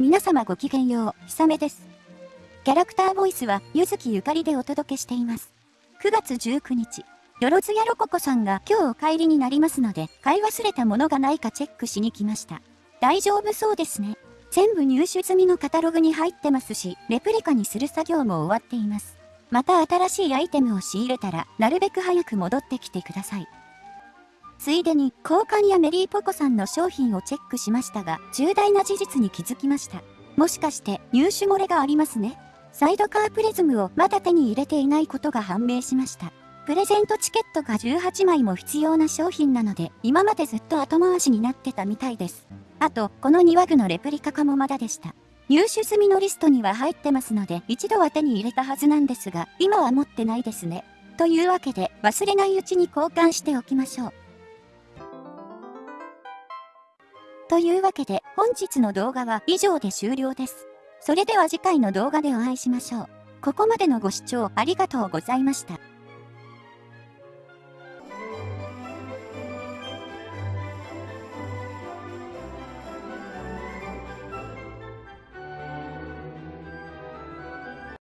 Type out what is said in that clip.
皆様ごきげんよう、ひさめです。キャラクターボイスは、ゆずきゆかりでお届けしています。9月19日、よろずやろここさんが今日お帰りになりますので、買い忘れたものがないかチェックしに来ました。大丈夫そうですね。全部入手済みのカタログに入ってますし、レプリカにする作業も終わっています。また新しいアイテムを仕入れたら、なるべく早く戻ってきてください。ついでに、交換やメリーポコさんの商品をチェックしましたが、重大な事実に気づきました。もしかして入手漏れがありますね。サイドカープリズムをまだ手に入れていないことが判明しました。プレゼントチケットが18枚も必要な商品なので、今までずっと後回しになってたみたいです。あと、この2ワグのレプリカ化もまだでした。入手済みのリストには入ってますので、一度は手に入れたはずなんですが、今は持ってないですね。というわけで、忘れないうちに交換しておきましょう。というわけで本日の動画は以上で終了です。それでは次回の動画でお会いしましょう。ここまでのご視聴ありがとうございました。